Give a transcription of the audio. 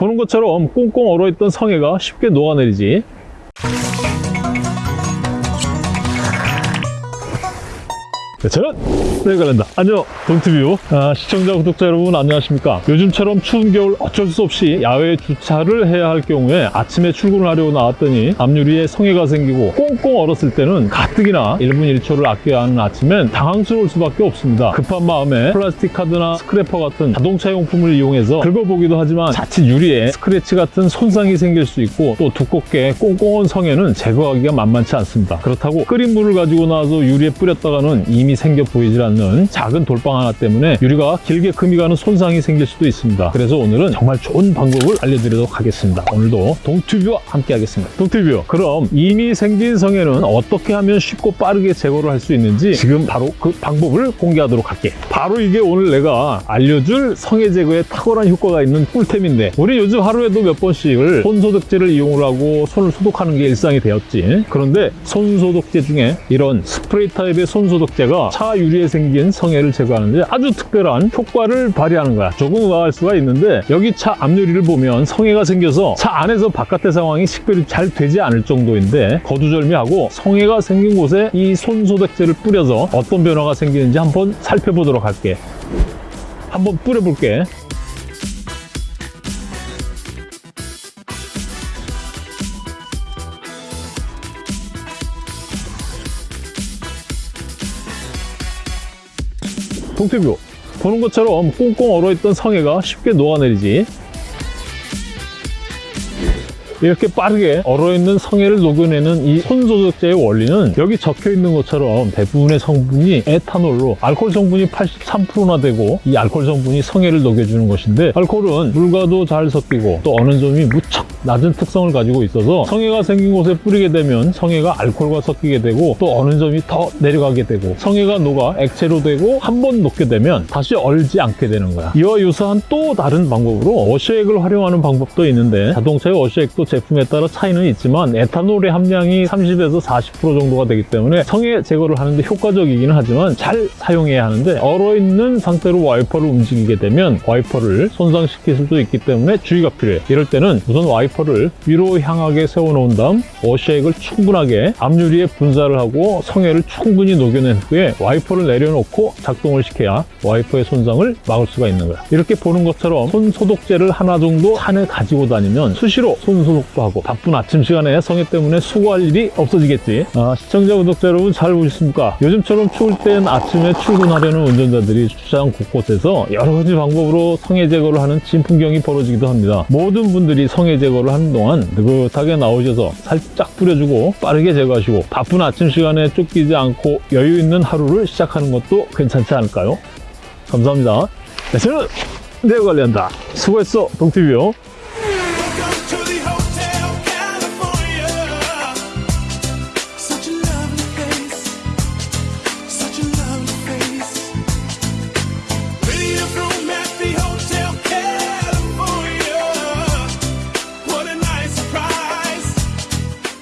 보는 것처럼 꽁꽁 얼어있던 성에가 쉽게 녹아내리지 네, 저는 내관련다. 안녕 동티뷰 아, 시청자 구독자 여러분 안녕하십니까? 요즘처럼 추운 겨울 어쩔 수 없이 야외 주차를 해야 할 경우에 아침에 출근을 하려고 나왔더니 앞유리에 성에가 생기고 꽁꽁 얼었을 때는 가뜩이나 1분 1초를 아껴야 하는 아침엔 당황스러울 수밖에 없습니다. 급한 마음에 플라스틱 카드나 스크래퍼 같은 자동차 용품을 이용해서 긁어보기도 하지만 자칫 유리에 스크래치 같은 손상이 생길 수 있고 또 두껍게 꽁꽁한 성에는 제거하기가 만만치 않습니다. 그렇다고 끓인 물을 가지고 나와서 유리에 뿌렸다가는 이미 생겨 보이질 않는 작은 돌방 하나 때문에 유리가 길게 금이 가는 손상이 생길 수도 있습니다. 그래서 오늘은 정말 좋은 방법을 알려드리도록 하겠습니다. 오늘도 동튜브와 함께 하겠습니다. 동튜브 그럼 이미 생긴 성에는 어떻게 하면 쉽고 빠르게 제거를 할 수 있는지 지금 바로 그 방법을 공개하도록 할게. 바로 이게 오늘 내가 알려줄 성에 제거에 탁월한 효과가 있는 꿀템인데 우리 요즘 하루에도 몇 번씩을 손소독제를 이용을 하고 손을 소독하는 게 일상이 되었지. 그런데 손소독제 중에 이런 스프레이 타입의 손소독제가 차 유리에 생긴 성에를 제거하는데 아주 특별한 효과를 발휘하는 거야. 조금 의아할 수가 있는데 여기 차 앞유리를 보면 성에가 생겨서 차 안에서 바깥의 상황이 식별이 잘 되지 않을 정도인데 거두절미하고 성에가 생긴 곳에 이 손소독제를 뿌려서 어떤 변화가 생기는지 한번 살펴보도록 할게. 한번 뿌려볼게. 동태뷰. 보는 것처럼 꽁꽁 얼어있던 성에가 쉽게 녹아내리지 이렇게 빠르게 얼어있는 성에를 녹여내는 이 손소독제의 원리는 여기 적혀있는 것처럼 대부분의 성분이 에탄올로 알코올 성분이 83%나 되고 이 알코올 성분이 성에를 녹여주는 것인데 알코올은 물과도 잘 섞이고 또 어느 점이 무척 낮은 특성을 가지고 있어서 성에가 생긴 곳에 뿌리게 되면 성에가 알코올과 섞이게 되고 또 어느 점이 더 내려가게 되고 성에가 녹아 액체로 되고 한 번 녹게 되면 다시 얼지 않게 되는 거야. 이와 유사한 또 다른 방법으로 워셔액을 활용하는 방법도 있는데 자동차의 워셔액도 제품에 따라 차이는 있지만 에탄올의 함량이 30에서 40% 정도가 되기 때문에 성에 제거를 하는데 효과적이기는 하지만 잘 사용해야 하는데 얼어있는 상태로 와이퍼를 움직이게 되면 와이퍼를 손상시킬 수도 있기 때문에 주의가 필요해 이럴 때는 우선 와이퍼를 위로 향하게 세워놓은 다음 워셔액을 충분하게 앞유리에 분사를 하고 성에를 충분히 녹여낸 후에 와이퍼를 내려놓고 작동을 시켜야 와이퍼의 손상을 막을 수가 있는 거야. 이렇게 보는 것처럼 손 소독제를 하나 정도 차에 가지고 다니면 수시로 손 소독 도 하고 바쁜 아침 시간에 성에 때문에 수고할 일이 없어지겠지. 아, 시청자 구독자 여러분 잘 보셨습니까? 요즘처럼 추울 땐 아침에 출근하려는 운전자들이 주차장 곳곳에서 여러 가지 방법으로 성에 제거를 하는 진풍경이 벌어지기도 합니다. 모든 분들이 성에 제거를 하는 동안 느긋하게 나오셔서 살짝 뿌려주고 빠르게 제거하시고 바쁜 아침 시간에 쫓기지 않고 여유 있는 하루를 시작하는 것도 괜찮지 않을까요? 감사합니다. 네, 저는 내가 관리한다. 수고했어 동티뷰